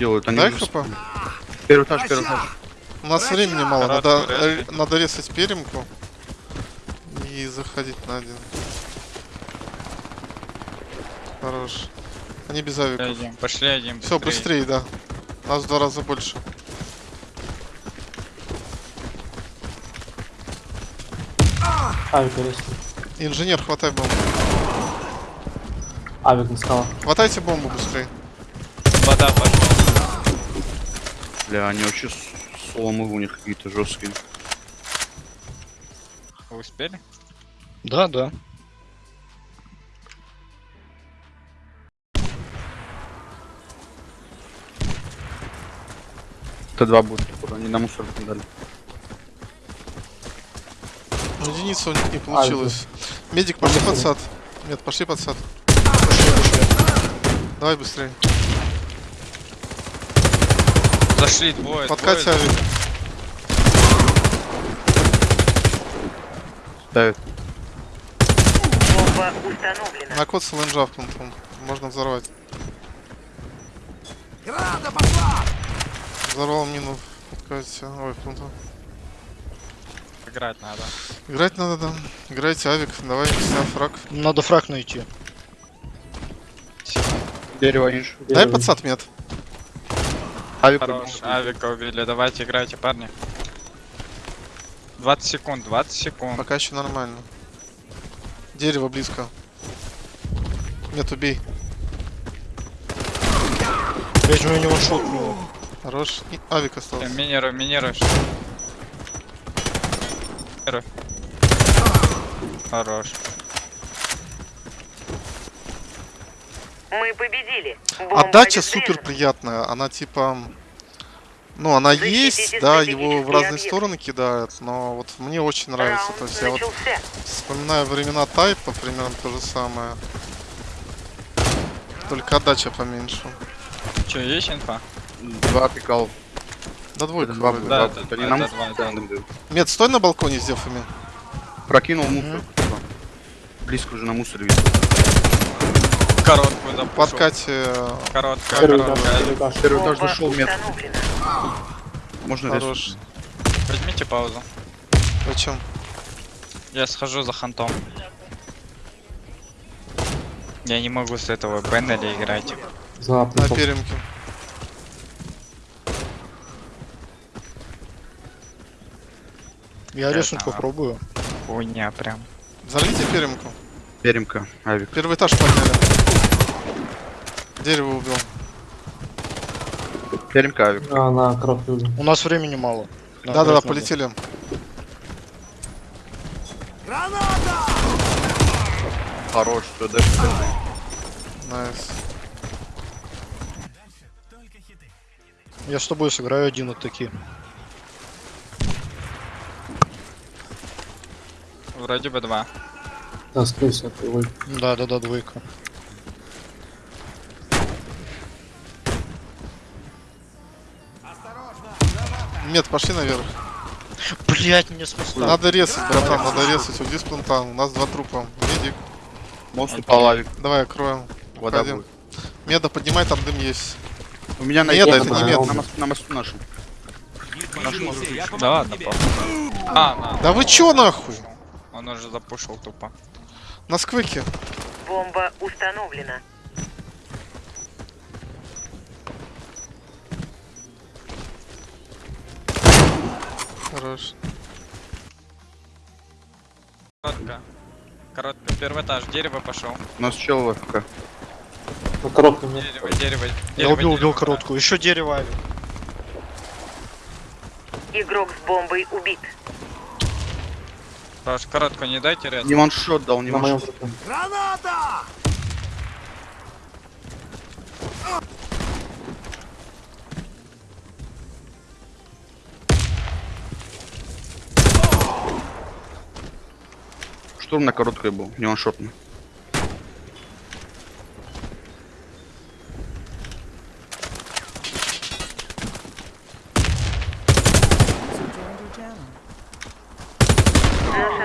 делают? Они Дай хп. Первый этаж, первый этаж. У нас времени мало, надо, резать. надо резать перемку и заходить на один. Хорош. Они без авиков. Один. Пошли один. Все, быстрее, да. Нас в два раза больше. Авик арестует. Инженер, хватай бомбу. Авик на скалах. Хватайте бомбу быстрее. Вода пошла. Бля, они вообще с- сломы у них какие-то жесткие. Вы успели? Да, да. Т2 будет, походу, они на мусор дали. Единица у них не получилось. Медик, пошли под сад. Нет, пошли под сад. Давай быстрее. Зашли двое. Подкать двое. Ставят. Бомба установлена. На код с ЛНЖ впнутым. Можно взорвать. Взорвал мину. Подкать. Ой, впнутым. Играть надо. Играть надо, да. Играйте авик. Давай, сняв фраг. Надо фраг найти. Дерево. Дай сад мед. Авик Хорош. Авика убили. Давайте играйте, парни. 20 секунд, 20 секунд. Пока еще нормально. Дерево близко. Нет, убей. Блять, у него шотнуло. Хорош. И авик Э, остался. Минируй, минируй. Минируй. Хорош. Мы победили. Бомба Отдача супер приятная. Она типа... Ну, она Защитите есть, да, его в разные объекты. стороны кидают, но вот мне очень нравится. Раунд То есть я вот начался. вспоминаю времена тайпа, примерно то же самое. Только отдача поменьше. Че, есть инфа? Два пикал. Да двойка Два. Да, два, это- они это на два, мусор да. Мед, стой на балконе с дефами. Прокинул мусор. типа. Близко уже на мусоре видно. Короткую запушил. Подкате... э, Короткая, Первый этаж, короткая. первый этаж. Первый этаж зашел. Можно Хорош. Возьмите паузу. Зачем? Я схожу за хантом. Я не могу с этого Беннели играть. За На перемке. Я резнуть попробую. Хуйня прям. Взорвите перемку. Перемка. Авик. Первый этаж подняли. Дерево убил. Перемка авик. А, на убил. У нас времени мало. Да-да-да, полетели. Хорош. Все, дальше. Nice. Я с тобой сыграю один вот такие. Вроде бы два. Да, скорее всего, его. Да, да, да, двойка. Мед, пошли наверх. Блять, нет смысла. Надо резать, братан, надо резать. Уйди с планта. У нас два трупа. Медик. Мост упал авик. Давай, окроем. Вода будет. Меда, поднимай, там дым есть. У меня на на- это на- не мед. На мосту, на мосту нашем. Да ладно. А, на. Да вы чё нахуй? Он уже запушил тупо. На сквике. Бомба установлена. Хорош. Коротко. Коротко. Первый этаж. Дерево пошел. У нас чел в АФК. На коротком нет. Дерево, дерево. Я дерево, убил, убил дерево. короткую. Еще дерево. Игрок с бомбой убит. Хорош, короткую не дайте ряд. Не ваншот дал, не ваншот. трупе. Штурм на короткой был, не уничтожен.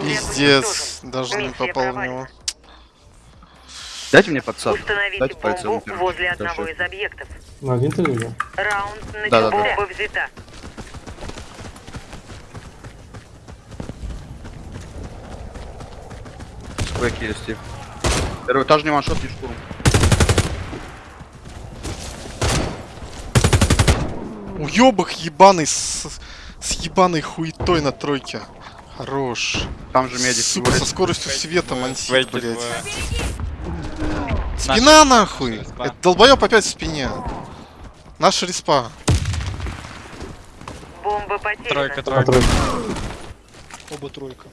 Пиздец. Даже не попал в него. Дайте мне подсад. Установить Дайте бомбу возле одного из объектов. На видел? Раунд начался. Да-да-да. Бомба взята. Сквеки есть. Стив. Первый этаж не ваншот, не штурм. Уёбок ебаный с, с ебаной хуетой на тройке. Хорош. Там же медик. Сука, со скоростью света мансит, блядь. Спина нахуй! респа. Это долбоёб опять в спине. Наша респа. Бомба потеряна. Тройка, тройка. Оба тройка.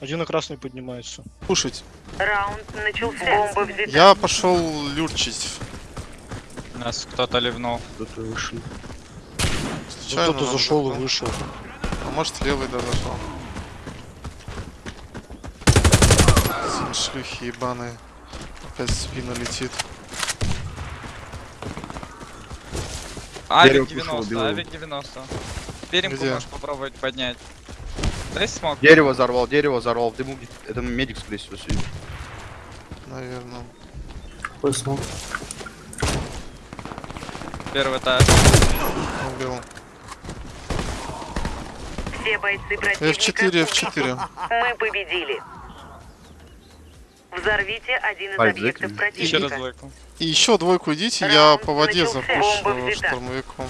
Один на красный поднимается. Слушать. Раунд начался. Бомба взята. Я пошел люрчить. Нас кто-то ливнул. Кто-то вышел. Случайно Кто-то зашел и вышел. А может левый да зашел. Шлюхи ебаные. Опять в спину летит. Авик кушало 90, белого. авик 90. Перемку можешь попробовать поднять. Дай смог. Дерево взорвал, дерево взорвал. В дыму Это медик, скорее всего, сидит. Наверное. Какой смог? Первый этаж. Убил. Все бойцы противника. F4, F4. Мы победили. Взорвите один из объектов закрыли. Еще раз противника. двойку. И еще двойку идите, я Раунд по воде взята. штурмовиком.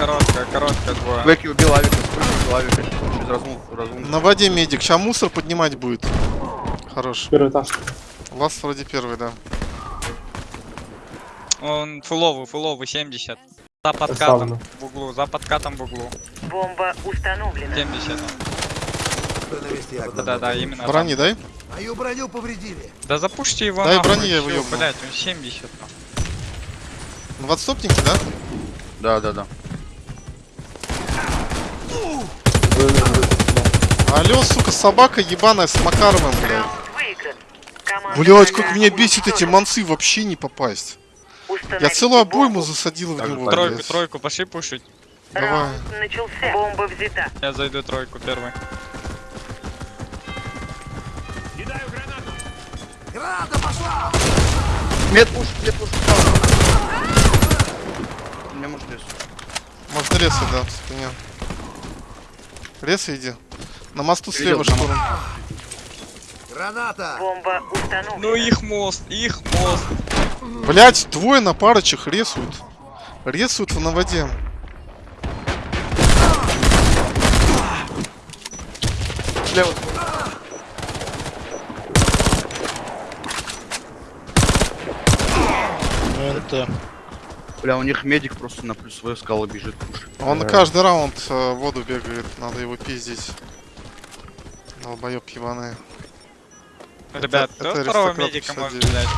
Короткая, короткая двое. Сквеки убил авика, убил авика. Через разму, разму. На воде медик. Сейчас мусор поднимать будет. Хорош. Первый этаж. Ласт вроде первый, да. Он фуловый, фуловый, 70. За подкатом в углу, за подкатом в углу. Бомба установлена. 70. Да-да-да, именно Брони дай. Мою броню повредили. Да запушьте его Дай нахуй, брони, я его. Блять, он 70. нахуй. В отступнике, да? Да, да, да. Алло, сука, собака ебаная с Макаровым, блядь. Блять, как меня бесит эти манцы вообще не попасть. Я целую обойму засадил в него, Тройку, блядь. тройку, пошли пушить. Давай. Начался. Бомба взята. Я зайду тройку первый. Граната пошла! Мед пуш, мед пуш. Мне может лес. Можно резать, да, в спине. Резай иди. На мосту слева штурм. Граната! Бомба установлена. Ну их мост, их мост. Блять, двое на парочек рисуют. Рисуют на воде. Слева. Ну, НТ. Бля, у них медик просто на плюсовую скалу бежит пуш. Он Да. каждый раунд э, в воду бегает, надо его пиздить. Долбоёб ебаный. Ребят, это кто второго аристократ медика 59. может взять?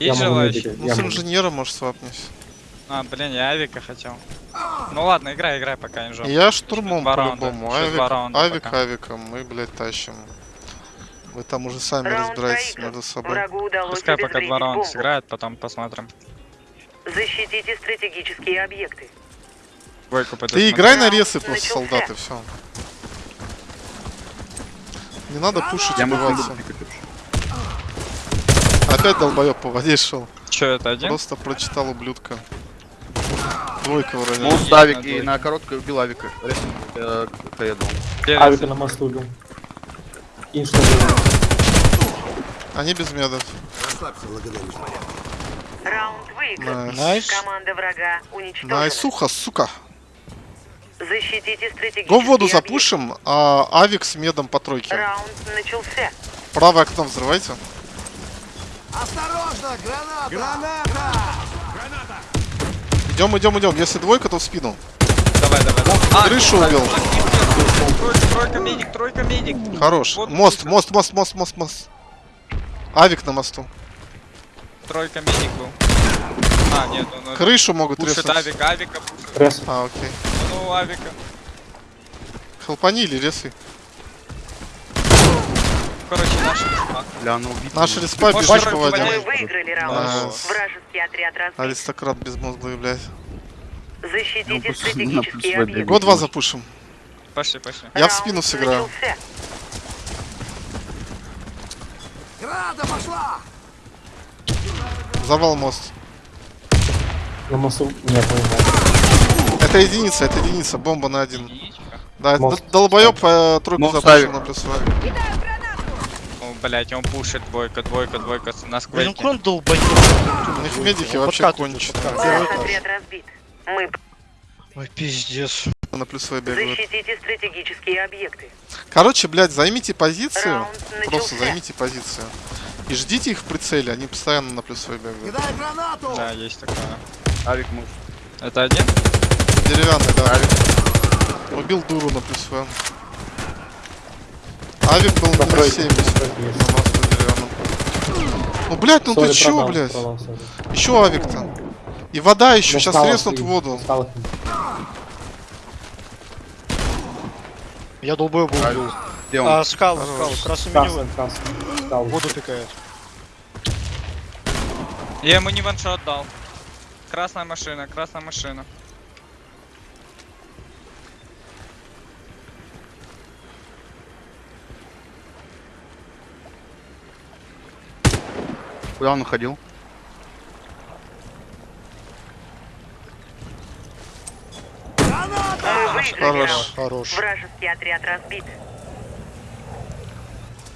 Я Есть медика. Ну, Я с инженером, может, свапнись. А, блин, я авика хотел. Ну ладно, играй, играй, пока не жопа. Я штурмом по-любому. Авик, авик пока. авиком, мы, блядь, тащим. Вы там уже сами Раунд проигран. между собой. Пускай пока два раунда бомбу. сыграет, потом посмотрим. Защитите стратегические объекты. Пойду Ты играй на ресы просто, начался. солдаты, все. Не надо пушить, Я убиваться. Опять долбоёб по воде шел. Чё, это один? Просто прочитал ублюдка. Двойка вроде. Мост есть авик на и на короткой убил авика. Э, Авика на мосту убил. И что делать? Они без медов. Расслабься, благодарю. Раунд выигран. Найс. Найс. Команда врага уничтожена. Найсуха, сука. Защитите стратегические Го в воду запушим, а авик с медом по тройке. Раунд начался. Правое окно взрывайте. Осторожно, граната! Граната! Идем, идем, идем. Если двойка, то в спину. Давай, давай. давай. А, Крышу нет, убил. Тройка, тройка медик, тройка медик. Хорош. Вот Мост, мост, мост, мост, мост, мост. Авик на мосту. Тройка медик был. А, нет, он Крышу могут пушит резать. авика, авика пушит. Рез. А, окей. Ну, авика. Хелпани или ресы? Короче, наши респа. Бля, она убита. Наша респа? Мы выиграли раунд. Вражеский отряд разбит. Аристократ безмозглый, блядь. Ну, Защитите на стратегические объекты. Го 2 запушим. Пошли, пошли. Я в спину сыграю. Граната пошла! Завал мост. На мосту нет, не. Это единица, это единица, бомба на один. Единичка. Да, Мост. д- долбоёб э, тройку ставит. на. О, блять, он пушит двойка, двойка, двойка на сквейке. крон долбоёб. У них медики вообще Первый отряд разбит. Мы Ой, пиздец. На плюсовой бегают. защитите стратегические объекты. Короче, блядь, займите позицию. Просто займите позицию. И ждите их в прицеле, они постоянно на плюсовой бегают. Кидай гранату! Да, есть такое. Авик может. Это один? Деревянный, да. Убил дуру на плюсовой. Авик был На на тройке. 70 Тройка на есть. мосту деревянном. Ну, блядь, ну ты Сори, чё, блядь? сори. Еще авик-то. И вода еще, сейчас треснут в воду. Я долбоёб убил. Где он? А, скал, скал, красный Красный, Скалы. Воду пикает. Я ему не ваншот дал. Красная машина, красная машина. Куда он уходил? Хорош. Хорош. Вражеский отряд разбит.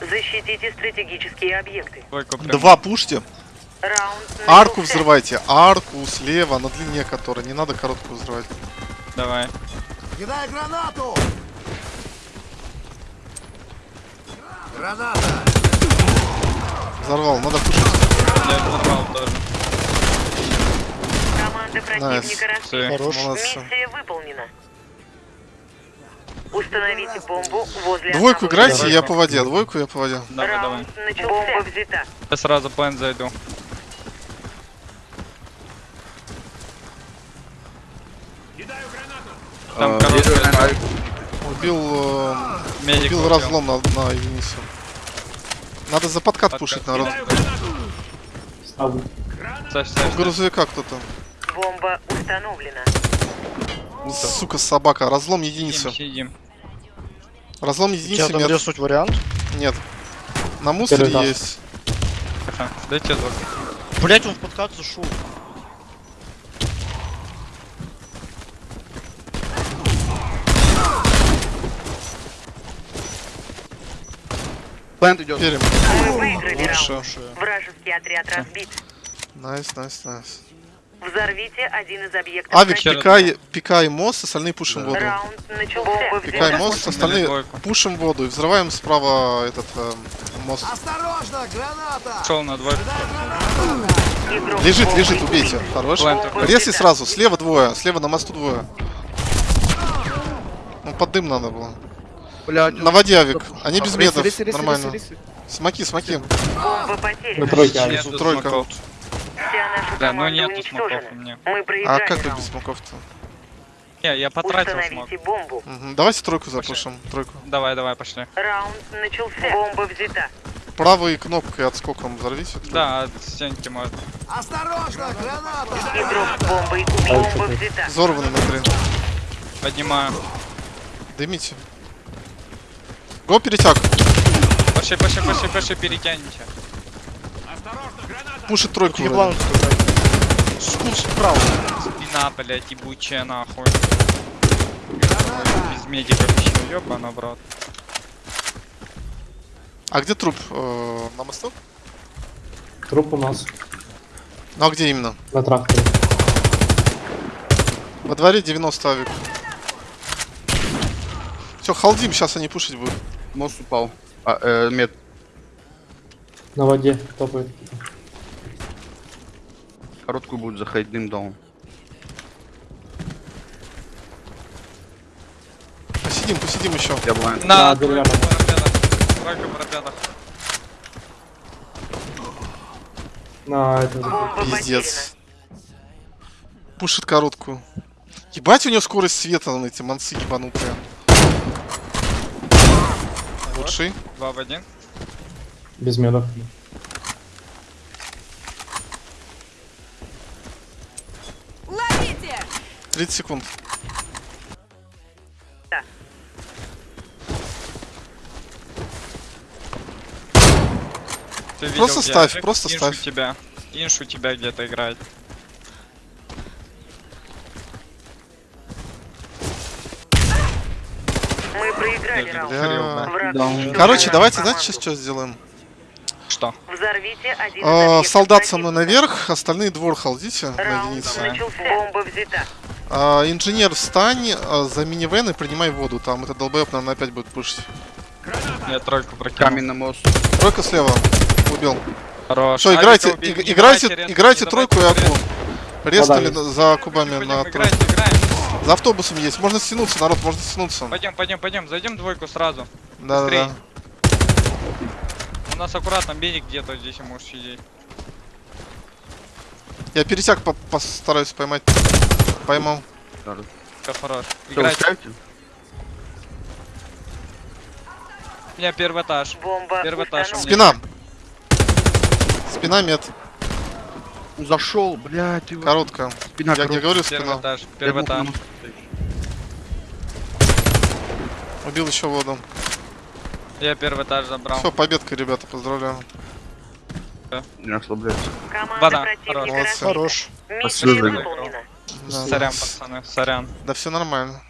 Защитите стратегические объекты. Два пушьте. Раунд Арку взрывайте. Арку слева, на длине которой. Не надо короткую взрывать. Давай. Кидай гранату! Граната! Взорвал, надо пушить. Я взорвал тоже. Команда противника. Все. Хорош. Миссия выполнена. Установите бомбу возле Двойку играйте, я по воде. Двойку я по воде. Давай, давай. Начался. Бомба взята. Я сразу план зайду. Там Э, короткая вижу, дорога. Авик. Убил, э, Медик убил убил. разлом на, на единицу. Надо за подкат Подкат. пушить, народ. У ставь. грузовика кто-то. Бомба установлена. Сука, собака. Разлом Сидим, единицу. сидим. Разлом У тебя резнуть вариант? Нет. На мусоре этаж. есть. Ага, Дайте звук. Блять, он в подкат зашел. Plant идет. Перем. Лучше. Вражеский отряд разбит. Nice, nice, nice. Взорвите один из объектов. Авик, пикай, пикай мост, остальные пушим воду. Раунд начался. Бомба Пикай мост, остальные пушим воду и взрываем справа этот э, мост. Осторожно, граната! Шел на двойку. Игрок Лежит, лежит, убейте. Хорош. Plant. Резли сразу, слева двое, слева на мосту двое. Ну, под дым надо было. Блядь. На воде авик. Они без Рисы, медов. Нормально. Смоки, смоки. Бомба потеряна. Алекс. Нету тройка. Да, ну команда нету смоков у меня. А как раунд. без смоков-то? Не, я потратил смог. Бомбу. Мгм, Давайте тройку запушим. Тройку. Давай, давай, пошли. Раунд начался. Бомба взята. Правой кнопкой отскоком взорвите. тройку. Да, от стенки может. Осторожно, граната! Игрок убит. Бомба взята. Взорваны внутри. Поднимаю. Дымите. Го перетяг. Пошли, пошли, пошли, пошли, перетяните. Пушит тройку. Еблан. Скул справа. Спина, блядь, ебучая нахуй. Без медиков еще, ёбана, брат. А где труп? Э, На мосту? Труп у нас Ну а где именно? на тракторе. Во дворе 90 авик. Все, халдим, сейчас они пушить будут. Мост упал. А, э, мед. На воде топает. Короткую будет заходить дым даун. Посидим, посидим еще. Я блайнд. На. Тройка парапетах. На это. Пиздец. Пушит короткую. Ебать у него скорость света на эти манцы ебанутые. Лучший. Два в один. Без медов. Ловите! 30 секунд. Да. Ты видел, просто ставь, я, просто инш ставь. У тебя. Инш у тебя где-то играет. Мы проиграли раунд. Короче, давайте, знаете, сейчас что сделаем? Что? Взорвите один из А, объектов солдат со мной наверх, остальные двор халдите на Раунд единице. начался. Бомба взята. А, инженер, встань а, за минивэн и принимай воду. Там этот долбоеб, наверное, опять будет пушить. Я тройку прокинул. Каменный мост. Тройка слева. Убил. Хорош. Все, Авика играйте, Не играйте, давайте резать, играйте тройку и Вода на- за кубами на тройку. За автобусом есть. Можно стянуться, народ, можно стянуться. Пойдем, пойдем, пойдем. Зайдем двойку сразу. Да, да, быстрей. да. У нас аккуратно берег где-то здесь может сидеть. Я пересяк по- постараюсь поймать. Поймал. Как хорош. Устраиваете? У меня первый этаж. Бомба Первый этаж. Спина. Спина мед. Зашел, блядь, ты Короткая. спина Я не короткая. говорю Первый спина. этаж. Первый этаж. мосту стоишь. Убил еще воду. Я первый этаж забрал. Все, победка, ребята, поздравляю. Не. Команда Вода. Хорош. Хорош. Да. Сорян, пацаны, сорян. Да все нормально.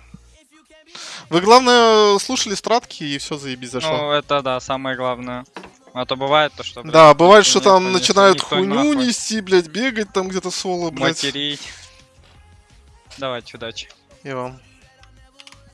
Вы, главное, слушали стратки и все заебись зашло. Ну, это да, самое главное. А то бывает то, что... блин, да, бывает, что там начинают хуйню нахуй нести, блядь, бегать там где-то соло, блядь. Материть. Давайте, удачи. И вам.